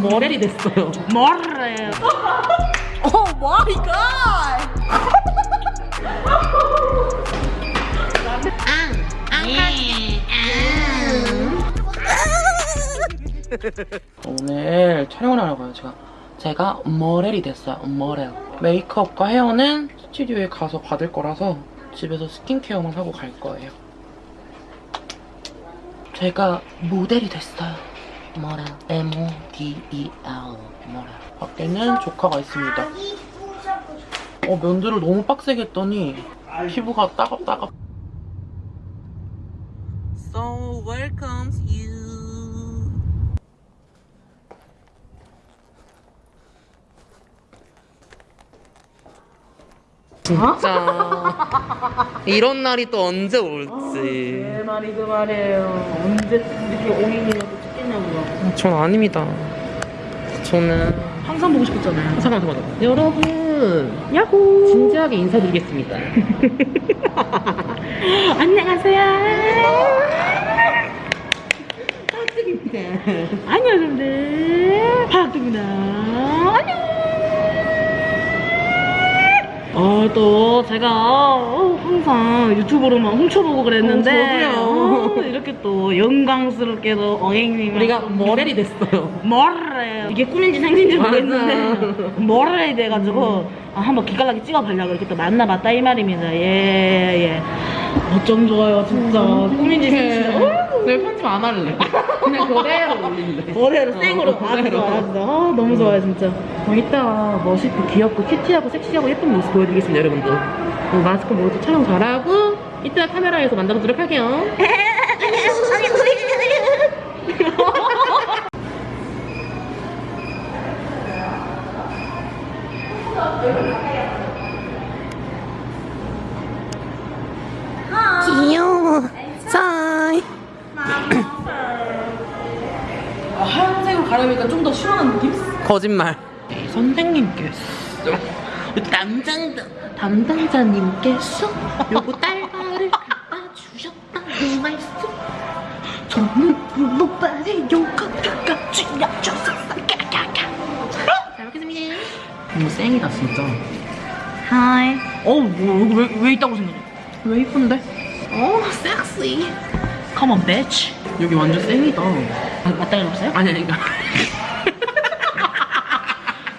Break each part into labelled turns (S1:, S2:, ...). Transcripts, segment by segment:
S1: 모델이 됐어요. 모델.
S2: Oh my God!
S1: 오늘 촬영을 하러 가요, 제가. 제가 모델이 됐어요, 모델. 메이크업과 헤어는 스튜디오에 가서 받을 거라서 집에서 스킨케어만 하고 갈 거예요. 제가 모델이 됐어요. 모델. M-O-D-E-L. 모델. 밖에는 조카가 있습니다. 어, 면도를 너무 빡세게 했더니 피부가 따갑따갑. So welcomes you. 진짜 이런 날이 또 언제 올지
S2: 내 말이 그 말이에요. 언제 이렇게 옹이 찍겠냐고요.
S1: 전 아닙니다 저는
S2: 항상 보고 싶었잖아요.
S1: 잠깐만 잠깐만 여러분
S2: 야호!
S1: 진지하게 인사드리겠습니다
S2: 안녕하세요. 박득입니다. 안녕, 여러분들. 박득입니다. 안녕. 어, 또 제가 어, 항상 유튜브로만 훔쳐보고 그랬는데
S1: 어.
S2: 어, 이렇게 또 영광스럽게도 어행님
S1: 우리가 모델이 됐어요.
S2: 뭐래 이게 꿈인지
S1: 맞아.
S2: 모르겠는데 뭐래 돼가지고 아, 한번 기깔나게 찍어보려고 이렇게 또 만나봤다 이 말입니다. 예예. 어쩜 좋아요 진짜. 꿈인지 생신지 어이구,
S1: 내 편집 안 할래 그냥 그대로 올린대
S2: 머리로 생으로
S1: 어, 그대로.
S2: 좋아 아주 좋아 아, 너무 좋아요 진짜. 어, 이따 멋있고 귀엽고 큐티하고 섹시하고 예쁜 모습 보여드리겠습니다 여러분들. 어, 마스크 모두 촬영 잘하고 이따 카메라에서 만나보도록 할게요
S1: 귀여워 사이
S2: 아, 하얀색으로 가려니까 좀 더 시원한 느낌?
S1: 거짓말. 선생님께서 담당자, 담당자님께서 요거 딸바를 갖다 주셨다는 말씀. 저는 쥐어줬어 잘 먹겠습니다. 너무 쌩이다 진짜.
S2: 하이 어우 뭐 여기 왜, 왜 있다고 생각해?
S1: 왜 이쁜데?
S2: 어 섹시 Come on bitch
S1: 여기 완전 쌩이다
S2: 아, 맞다가 없어요?
S1: 아니 아니 그러니까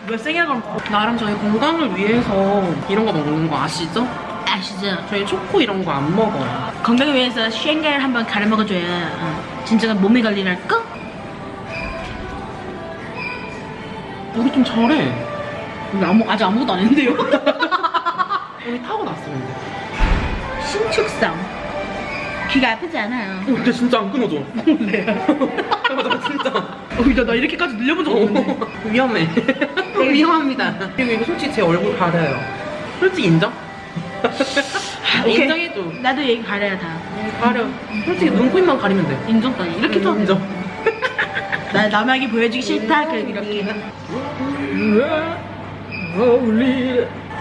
S2: 왜 세게라고
S1: 나름 저희 건강을 위해서 이런 거 먹는 거 아시죠?
S2: 아시죠?
S1: 저희 초코 이런 거 안 먹어요
S2: 건강을 위해서 쉔가를 한번 갈아 먹어줘야 어, 진정한 몸매 관리를 할까?
S1: 우리 좀 잘해
S2: 우리 아무, 아직 아무것도 안 했는데요?
S1: 우리 타고났어 근데
S2: 신축성 귀가 아프지 않아요
S1: 근데 진짜 안 끊어져
S2: 몰래요
S1: 나 진짜
S2: 어, 나, 나 이렇게까지 늘려본 적 없는데
S1: 위험해. 위험합니다. 그리고 이거 솔직히 제 얼굴 가려요. 솔직히 인정?
S2: 오케이.
S1: 인정해줘.
S2: 나도 얘기 가려야 다
S1: 가려. 솔직히 눈코입만 가리면 돼.
S2: 인정 따위 이렇게 좀
S1: 인정.
S2: 나 남에게 보여주기 싫다 그 이렇게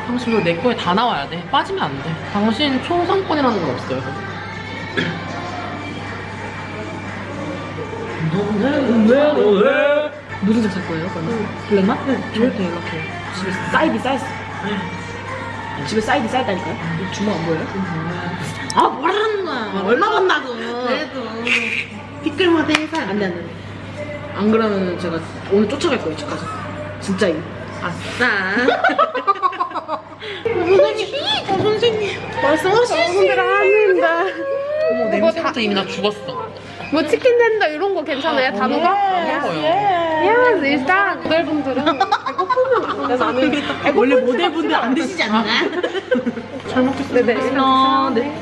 S1: 당신 내 거에 다 나와야 돼. 빠지면 안 돼. 당신 총선권이라는 건 없어요.
S2: 무슨 색 살 거예요 그러면? 블랙맛? 저한테 연락해요 집에 사이드 사이즈 집에 사이드 사이드니까요? 주먹 안 보여요? 아 뭐라는 거야? 얼마 번다고?
S1: 그래도.
S2: 피클마대 살 안돼 안돼 안 그러면 제가 오늘 쫓아갈 거예요 집까지 진짜 이거
S1: 아싸. 선생님, 어, 선생님.
S3: 말씀하시는 합니다.
S1: 어머, 냄새부터 이미 나 죽었어.
S3: 뭐 치킨 된다 이런 거 괜찮아요?
S1: 안 먹어요.
S3: 야, 일단 모델분들은 배고프면 나는
S2: 원래 모델분들 안 드시지 않나?
S1: 잘 먹겠습니다.
S3: 네네.
S2: 아, 네.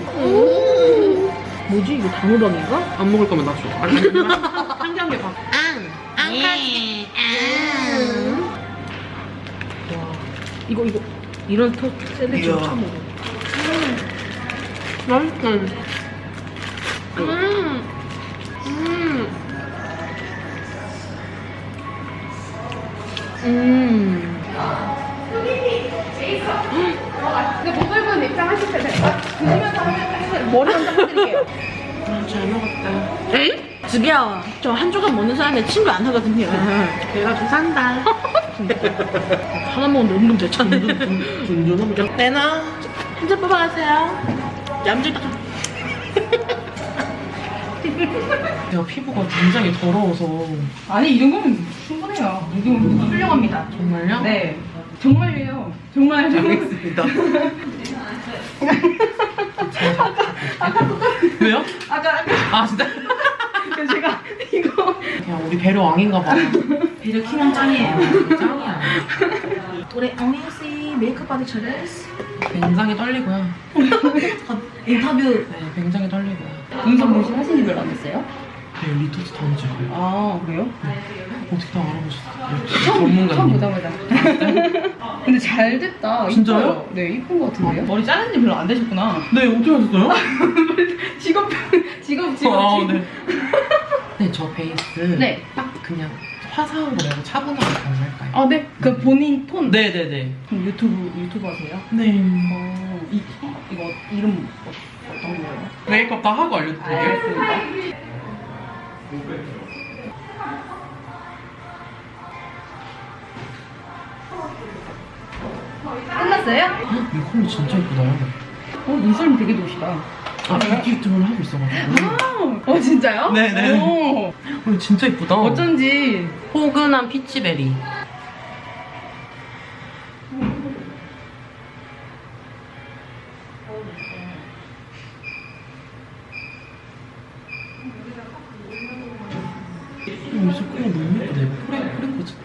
S2: 뭐지 이거 단호박인가?
S1: 안 먹을 거면 나 줘. 아니, 아니, 한 개한 개 봐.
S2: 이거 이거 이런 터 샌드위치
S1: 이야.
S2: 처음 먹어
S1: 맛있어.
S3: 음. 음.
S2: 음
S3: 근데 모델분 입장하실 때 제가 드시면서 하면 머리 한번 해드릴게요.
S1: 아, 잘 먹었다. 에이?
S2: 집이야. 저 한 조각 먹는 사람의 친구 안 하거든요.
S1: 그래가지고 산다.
S2: 하나 먹는데 은근 대차네.
S1: 둔둔하면 내놔.
S2: 한잔 뽑아가세요. 얌전히
S1: 제가 피부가 굉장히 더러워서
S4: 아니 이 정도면 충분해요. 이 정도면 훌륭합니다.
S1: 정말요?
S4: 네. 정말이에요. 정말.
S1: 알겠습니다. 왜요?
S4: 아까 아까
S1: 아 진짜?
S4: 그 제가 이거
S1: 그냥 우리 배려 왕인가 봐.
S2: 배려 키만 짱이에요.
S1: 짱이야.
S2: 우리 엉이씨 메이크업 받을 차례스.
S1: 굉장히 떨리고요.
S2: 인터뷰.
S1: 네, 굉장히 떨리고요.
S4: 인성 문신 하신 지 별로 안 됐어요?
S1: 네, 리토스 다음 주에 가요.
S4: 아 그래요?
S1: 어떻게 다 알아보셨어요?
S4: 처음
S1: 전문가님.
S4: 보자마자. 근데 잘 됐다.
S1: 진짜요?
S4: 이뻐요. 네 이쁜 것 같은데요?
S1: 아,
S4: 머리 자른 지 별로 안 되셨구나.
S1: 네, 어떻게 하셨어요?
S4: 직업 직업 직업.
S1: 아,
S4: 직업.
S1: 네. 네, 저 베이스
S4: 네.
S1: 딱 그냥 화사한 거 말고 차분하게 가능할까요?
S4: 아 네. 그 본인 톤.
S1: 네네네.
S4: 그럼 유튜브 유튜브 하세요?
S1: 네.
S4: 어, 이 이거 이름 어, 어떤 거예요?
S1: 메이크업 다 하고 알려드릴게요.
S4: 알겠습니다. 끝났어요?
S1: 이 컬러 진짜 예쁘다.
S4: 어, 눈썰미 되게 좋으시다.
S1: 아, 뷰티 쪽을 하고 있어가지고.
S4: 아, 어, 진짜요?
S1: 네네.
S4: 오,
S1: 어, 진짜 예쁘다.
S4: 어쩐지.
S1: 포근한 피치베리. 음, 너무 예쁘네.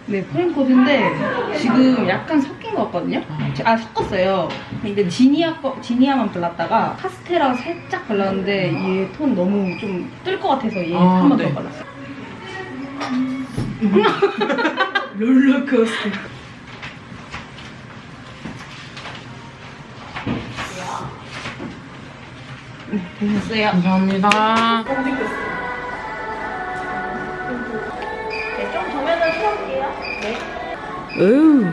S1: 프레, 프레코즈.
S4: 네, 지금 약간 섞인 것 같거든요?
S1: 아.
S4: 아, 섞었어요. 근데 지니아 거, 지니아만 발랐다가 카스테라 살짝 발랐는데 얘 톤 너무 좀 뜰 것 같아서 얘
S1: 아,
S4: 한번
S1: 네.
S4: 더 발랐어요. 롤러코스터. 네, 됐어요.
S1: 감사합니다.
S2: 네.
S1: 으.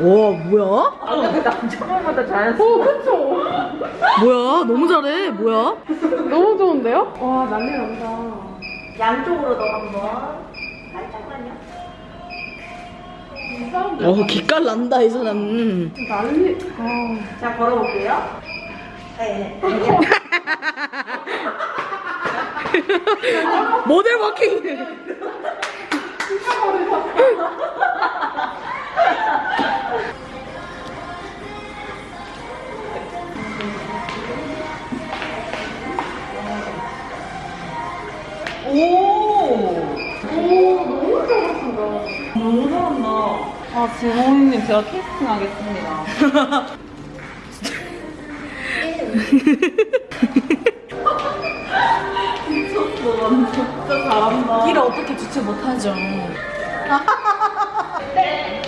S2: 와 뭐야? 아까 그 남자분보다 잘했어. 오 그쵸. 뭐야 너무 잘해. 뭐야?
S3: 너무 좋은데요? 와 난리 난다.
S2: 양쪽으로 너 한번 살짝만요. 이어 기깔 난다 이 사람.
S3: 난리. 아.
S2: 자 걸어볼게요. 네. 모델 워킹.
S4: 아, 지모님 제가 캐스팅 하겠습니다.
S2: 길을 어떻게 주체 못하죠.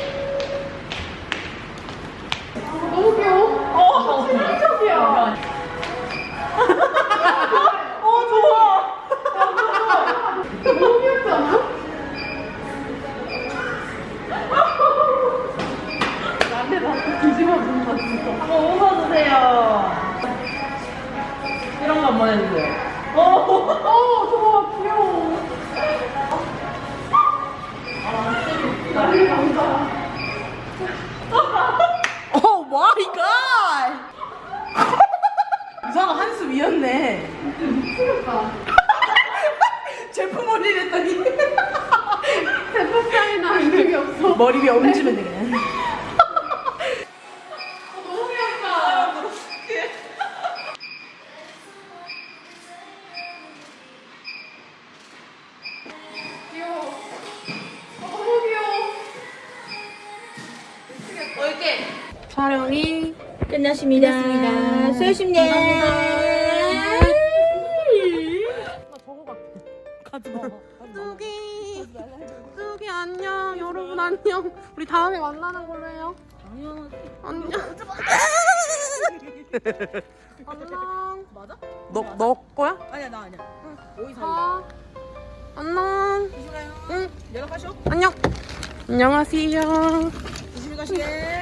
S2: 올리랬더니
S3: 제품 차이나 이런 게 없어.
S2: 머리 위에 얹으면 되겠네.
S3: 너무 귀엽다. 귀여워. 어, 너무 귀여워.
S1: 촬영이
S2: 끝났습니다. 수고하셨습니다.
S1: 안녕 우리 다음에 만나는 걸로 해요 안녕 안녕 안녕
S2: 맞아?
S1: 너, 너 거야?
S2: 아니야 나 아니야. 오이 사이.
S1: 아 안녕
S2: 조심히 가요.
S1: 응
S2: 연락하셔.
S1: 안녕 안녕하세요
S2: 조심히 가시게.